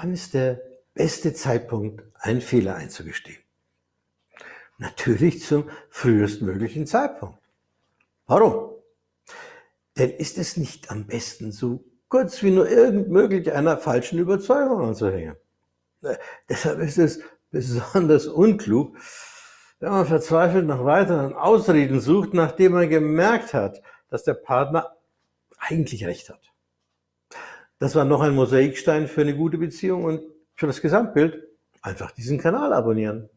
Wann ist der beste Zeitpunkt, einen Fehler einzugestehen? Natürlich zum frühestmöglichen Zeitpunkt. Warum? Denn ist es nicht am besten, so kurz wie nur irgend möglich einer falschen Überzeugung anzuhängen? Äh, deshalb ist es besonders unklug, wenn man verzweifelt nach weiteren Ausreden sucht, nachdem man gemerkt hat, dass der Partner eigentlich recht hat. Das war noch ein Mosaikstein für eine gute Beziehung und für das Gesamtbild einfach diesen Kanal abonnieren.